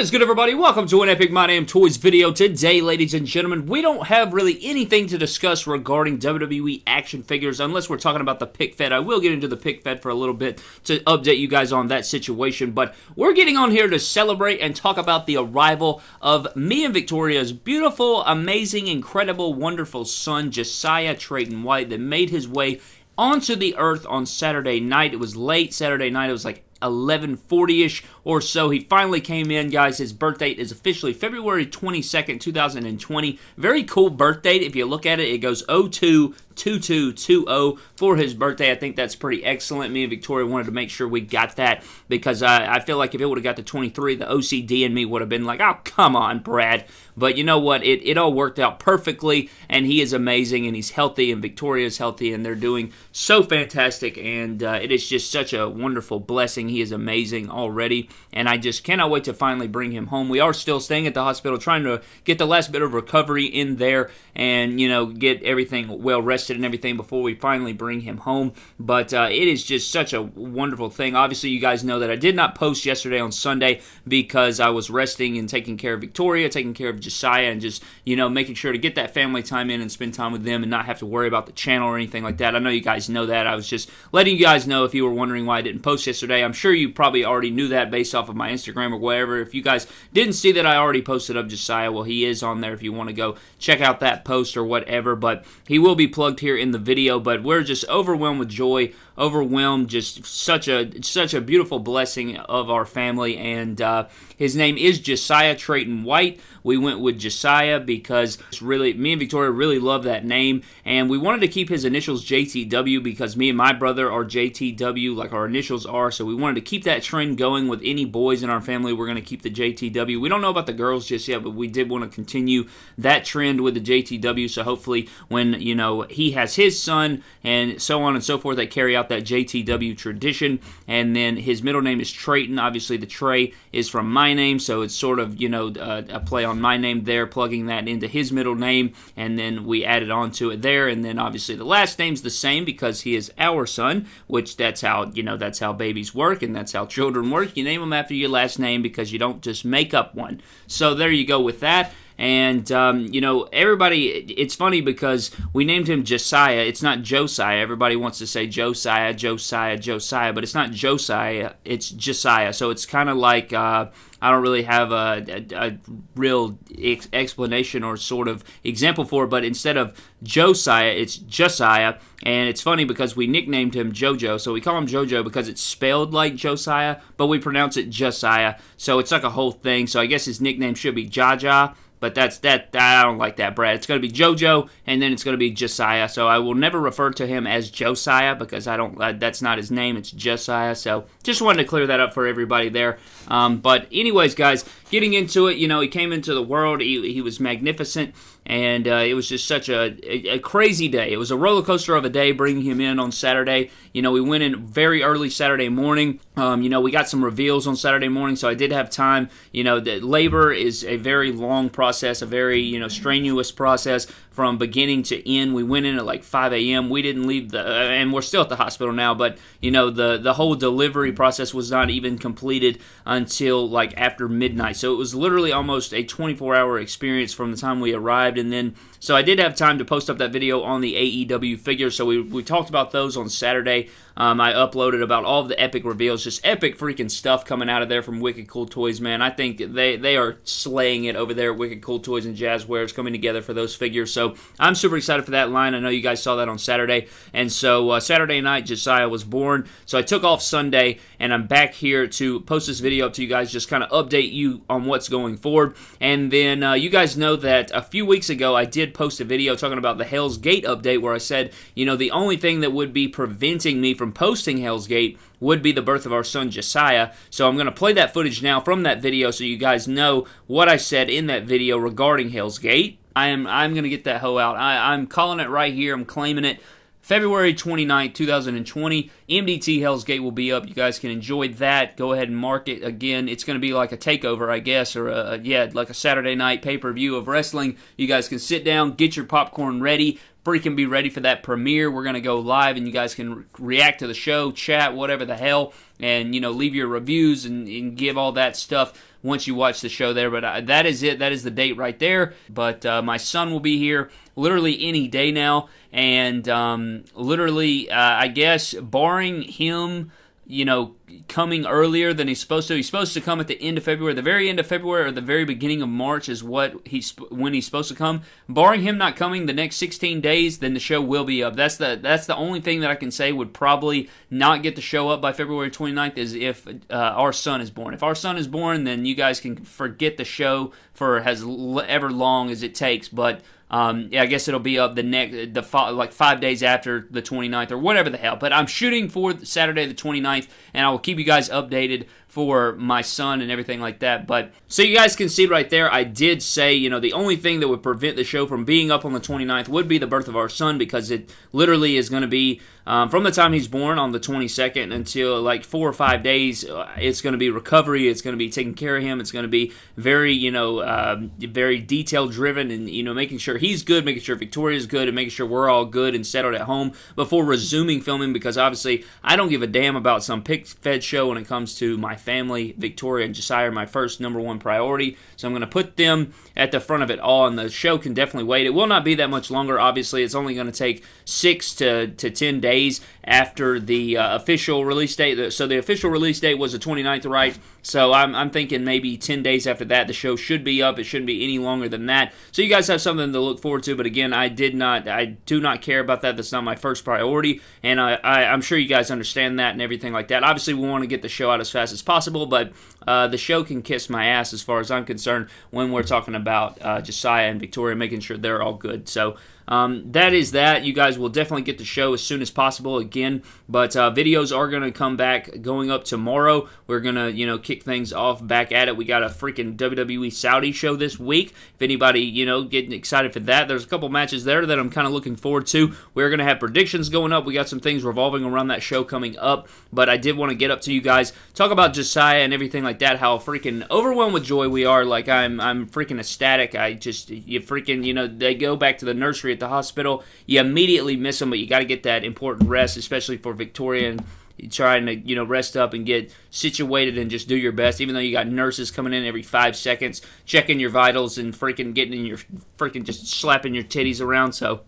is good, everybody? Welcome to an Epic My Damn Toys video. Today, ladies and gentlemen, we don't have really anything to discuss regarding WWE action figures unless we're talking about the pic fed. I will get into the pic fed for a little bit to update you guys on that situation, but we're getting on here to celebrate and talk about the arrival of me and Victoria's beautiful, amazing, incredible, wonderful son, Josiah Trayton White, that made his way onto the earth on Saturday night. It was late Saturday night. It was like 1140-ish or so. He finally came in, guys. His birth date is officially February 22nd, 2020. Very cool birth date. If you look at it, it goes 02 2220 for his birthday. I think that's pretty excellent. Me and Victoria wanted to make sure we got that because I, I feel like if it would have got to 23, the OCD in me would have been like, oh, come on, Brad. But you know what? It, it all worked out perfectly, and he is amazing, and he's healthy, and Victoria is healthy, and they're doing so fantastic, and uh, it is just such a wonderful blessing. He is amazing already, and I just cannot wait to finally bring him home. We are still staying at the hospital, trying to get the last bit of recovery in there, and, you know, get everything well rested and everything before we finally bring him home. But uh, it is just such a wonderful thing. Obviously, you guys know that I did not post yesterday on Sunday because I was resting and taking care of Victoria, taking care of Josiah, and just, you know, making sure to get that family time in and spend time with them and not have to worry about the channel or anything like that. I know you guys know that. I was just letting you guys know if you were wondering why I didn't post yesterday. I'm sure you probably already knew that based off of my Instagram or whatever. If you guys didn't see that I already posted up Josiah, well, he is on there if you want to go check out that post or whatever. But he will be plugged here in the video, but we're just overwhelmed with joy, overwhelmed, just such a such a beautiful blessing of our family. And uh, his name is Josiah Trayton White. We went with Josiah because it's really me and Victoria really love that name, and we wanted to keep his initials JTW because me and my brother are JTW, like our initials are. So we wanted to keep that trend going with any boys in our family. We're going to keep the JTW. We don't know about the girls just yet, but we did want to continue that trend with the JTW. So hopefully, when you know he has his son and so on and so forth, they carry out that JTW tradition. And then his middle name is Trayton. Obviously, the Trey is from my name, so it's sort of you know uh, a play on my name there, plugging that into his middle name, and then we added on to it there. And then obviously the last name's the same because he is our son, which that's how you know that's how babies work and that's how children work. You name them after your last name because you don't just make up one. So there you go with that. And, um, you know, everybody, it's funny because we named him Josiah. It's not Josiah. Everybody wants to say Josiah, Josiah, Josiah, but it's not Josiah. It's Josiah. So it's kind of like, uh, I don't really have a, a, a real ex- explanation or sort of example for it, but instead of Josiah, it's Josiah. And it's funny because we nicknamed him JoJo, so we call him JoJo because it's spelled like Josiah, but we pronounce it Josiah. So it's like a whole thing. So I guess his nickname should be Jaja but that's that. I don't like that, Brad. It's going to be JoJo, and then it's going to be Josiah. So I will never refer to him as Josiah because I don't. Uh, that's not his name. It's Josiah. So just wanted to clear that up for everybody there. Um, but anyways, guys, getting into it, you know, he came into the world. He, he was magnificent, and uh, it was just such a, a, a crazy day. It was a roller coaster of a day bringing him in on Saturday. You know, we went in very early Saturday morning. Um, you know, we got some reveals on Saturday morning, so I did have time. You know, the labor is a very long process, a very you know strenuous process from beginning to end. We went in at like 5 a.m. We didn't leave the, uh, and we're still at the hospital now, but you know the the whole delivery process was not even completed until like after midnight. So it was literally almost a 24 hour experience from the time we arrived, and then so I did have time to post up that video on the AEW figures. So we, we talked about those on Saturday. Um, I uploaded about all of the epic reveals, just epic freaking stuff coming out of there from Wicked Cool Toys, man. I think they, they are slaying it over there at Wicked Cool Toys and Jazzwares coming together for those figures. So I'm super excited for that line. I know you guys saw that on Saturday. And so uh, Saturday night, Josiah was born. So I took off Sunday, and I'm back here to post this video up to you guys, just kind of update you on what's going forward. And then uh, you guys know that a few weeks ago, I did post a video talking about the Hell's Gate update where I said, you know, the only thing that would be preventing me from posting Hell's Gate would be the birth of our son Josiah. So I'm going to play that footage now from that video so you guys know what I said in that video regarding Hell's Gate. I am I'm going to get that hoe out. I, I'm calling it right here. I'm claiming it. February 29, 2020, MDT Hell's Gate will be up. You guys can enjoy that. Go ahead and mark it. Again, it's going to be like a takeover, I guess, or a, yeah, like a Saturday night pay per view of wrestling. You guys can sit down, get your popcorn ready, freaking be ready for that premiere. We're going to go live and you guys can re- react to the show, chat, whatever the hell, and, you know, leave your reviews and, and give all that stuff once you watch the show there. But uh, that is it. That is the date right there. But uh, my son will be here literally any day now. And um, literally, uh, I guess, barring him you know, coming earlier than he's supposed to. He's supposed to come at the end of February, the very end of February or the very beginning of March is what he's when he's supposed to come. Barring him not coming the next 16 days, then the show will be up. That's the that's the only thing that I can say would probably not get the show up by February 29th is if uh, our son is born. If our son is born, then you guys can forget the show for as ever long as it takes, but um, yeah, I guess it'll be up the next, the like five days after the 29th or whatever the hell. But I'm shooting for Saturday the 29th, and I will keep you guys updated for my son and everything like that. But so you guys can see right there, I did say, you know, the only thing that would prevent the show from being up on the 29th would be the birth of our son because it literally is going to be um, from the time he's born on the 22nd until like four or five days. Uh, it's going to be recovery. It's going to be taking care of him. It's going to be very, you know, um, very detail driven and, you know, making sure he's good, making sure Victoria's good, and making sure we're all good and settled at home before resuming filming because obviously I don't give a damn about some pic fed show when it comes to my family. Victoria and Josiah are my first number one priority. So I'm going to put them at the front of it all, and the show can definitely wait. It will not be that much longer, obviously. It's only going to take six to, to 10 days after the uh, official release date. So the official release date was the 29th, right? So I'm, I'm thinking maybe 10 days after that, the show should be up. It shouldn't be any longer than that. So you guys have something to look forward to. But again, I did not, I do not care about that. That's not my first priority. And I, I, I'm sure you guys understand that and everything like that. Obviously, we want to get the show out as fast as possible, but uh, the show can kiss my ass as far as I'm concerned when we're talking about uh, Josiah and Victoria, making sure they're all good. So um, that is that. You guys will definitely get the show as soon as possible again. But uh, videos are going to come back going up tomorrow. We're going to, you know, kick things off back at it. We got a freaking WWE Saudi show this week. If anybody, you know, getting excited for that, there's a couple matches there that I'm kind of looking forward to. We're going to have predictions going up. We got some things revolving around that show coming up. But I did want to get up to you guys, talk about Josiah and everything like that, how freaking overwhelmed with joy we are. Like, I'm, I'm freaking ecstatic. I just, you freaking, you know, they go back to the nursery the hospital, you immediately miss them, but you got to get that important rest, especially for Victoria and trying to you know rest up and get situated and just do your best even though you got nurses coming in every five seconds checking your vitals and freaking getting in your freaking just slapping your titties around. So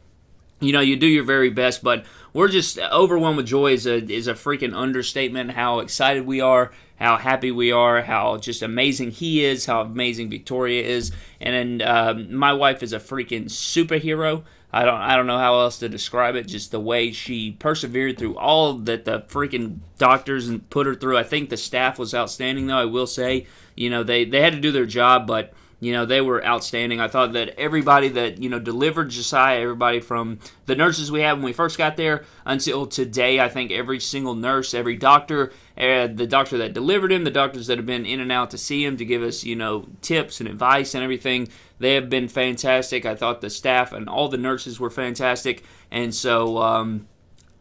you know you do your very best but we're just overwhelmed with joy is a is a freaking understatement how excited we are how happy we are how just amazing he is how amazing victoria is. And um, my wife is a freaking superhero I don't I don't know how else to describe it. Just the way she persevered through all that the freaking doctors and put her through. I think the staff was outstanding though. I will say, you know, they they had to do their job, but you know they were outstanding. I thought that everybody that you know delivered Josiah, everybody from the nurses we had when we first got there until today, I think every single nurse, every doctor, uh, the doctor that delivered him, the doctors that have been in and out to see him to give us you know tips and advice and everything, they have been fantastic. I thought the staff and all the nurses were fantastic, and so. Um,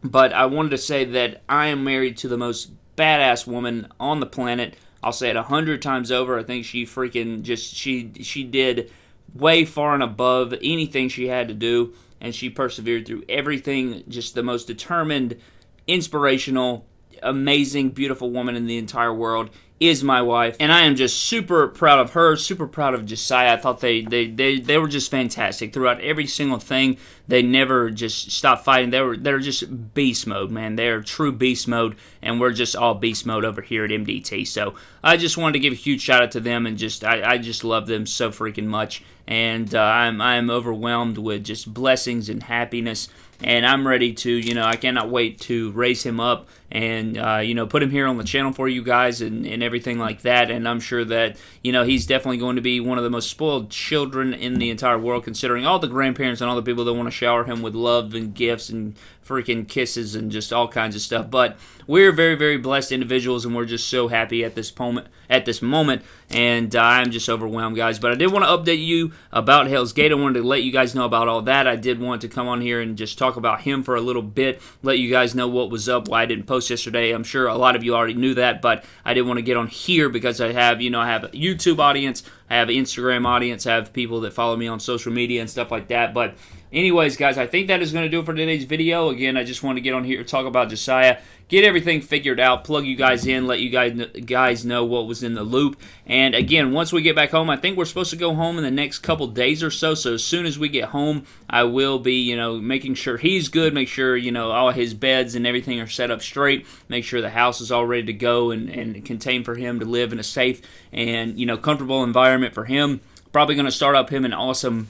but I wanted to say that I am married to the most badass woman on the planet. I'll say it a hundred times over. I think she freaking just she she did way far and above anything she had to do, and she persevered through everything. Just the most determined, inspirational, amazing, beautiful woman in the entire world is my wife, and I am just super proud of her, super proud of Josiah. I thought they they they, they were just fantastic throughout every single thing. They never just stopped fighting. They were they're just beast mode, man. They're true beast mode, and we're just all beast mode over here at MDT. So I just wanted to give a huge shout out to them, and just I, I just love them so freaking much, and uh, I'm I'm overwhelmed with just blessings and happiness and I'm ready to, you know, I cannot wait to raise him up and, uh, you know, put him here on the channel for you guys and, and everything like that. And I'm sure that, you know, he's definitely going to be one of the most spoiled children in the entire world, considering all the grandparents and all the people that want to shower him with love and gifts and freaking kisses and just all kinds of stuff. But we're very, very blessed individuals, and we're just so happy at this moment. At this moment, and uh, I'm just overwhelmed, guys. But I did want to update you about Hell's Gate. I wanted to let you guys know about all that. I did want to come on here and just talk about him for a little bit, let you guys know what was up, why I didn't post yesterday. I'm sure a lot of you already knew that, but I didn't want to get on here because I have, you know, I have a YouTube audience. I have Instagram audience, I have people that follow me on social media and stuff like that. But anyways, guys, I think that is going to do it for today's video. Again, I just want to get on here talk about Josiah get everything figured out, plug you guys in, let you guys guys know what was in the loop. And again, once we get back home, I think we're supposed to go home in the next couple days or so. So as soon as we get home, I will be, you know, making sure he's good, make sure, you know, all his beds and everything are set up straight, make sure the house is all ready to go and, and contained for him to live in a safe and, you know, comfortable environment for him. Probably going to start up him an awesome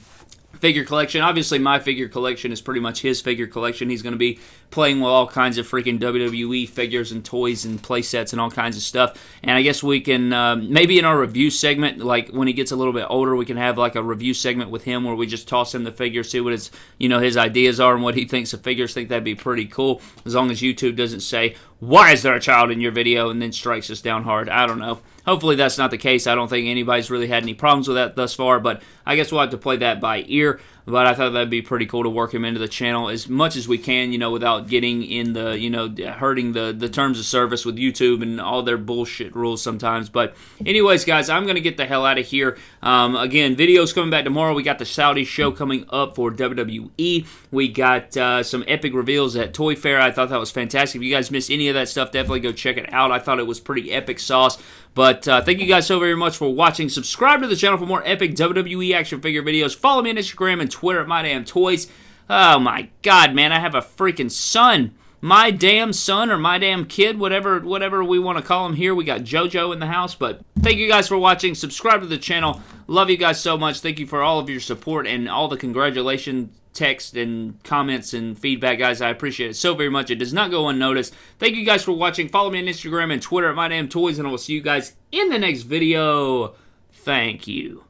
figure collection. Obviously, my figure collection is pretty much his figure collection. He's going to be playing with all kinds of freaking WWE figures and toys and play sets and all kinds of stuff. And I guess we can um, maybe in our review segment, like when he gets a little bit older, we can have like a review segment with him where we just toss him the figures, see what his you know his ideas are and what he thinks of figures. Think that'd be pretty cool as long as YouTube doesn't say why is there a child in your video and then strikes us down hard. I don't know. Hopefully that's not the case. I don't think anybody's really had any problems with that thus far, but I guess we'll have to play that by ear. But I thought that'd be pretty cool to work him into the channel as much as we can, you know, without getting in the, you know, hurting the, the terms of service with YouTube and all their bullshit rules sometimes. But anyways, guys, I'm going to get the hell out of here. Um, again, videos coming back tomorrow. We got the Saudi show coming up for WWE. We got uh, some epic reveals at Toy Fair. I thought that was fantastic. If you guys missed any of that stuff, definitely go check it out. I thought it was pretty epic sauce. But uh, thank you guys so very much for watching. Subscribe to the channel for more epic WWE action figure videos. Follow me on Instagram and Twitter at My Damn Toys. Oh my god, man, I have a freaking son. My damn son or my damn kid, whatever whatever we want to call him here. We got JoJo in the house, but thank you guys for watching. Subscribe to the channel. Love you guys so much. Thank you for all of your support and all the congratulations text and comments and feedback, guys. I appreciate it so very much. It does not go unnoticed. Thank you guys for watching. Follow me on Instagram and Twitter at My Damn Toys, and I will see you guys in the next video. Thank you.